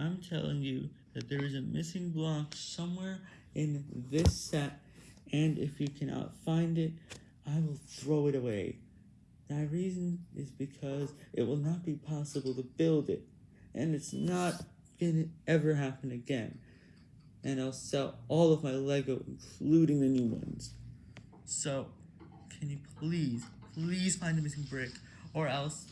I'm telling you that there is a missing block somewhere in this set, and if you cannot find it, I will throw it away. My reason is because it will not be possible to build it, and it's not gonna ever happen again. And I'll sell all of my Lego, including the new ones. So, can you please, please find the missing brick, or else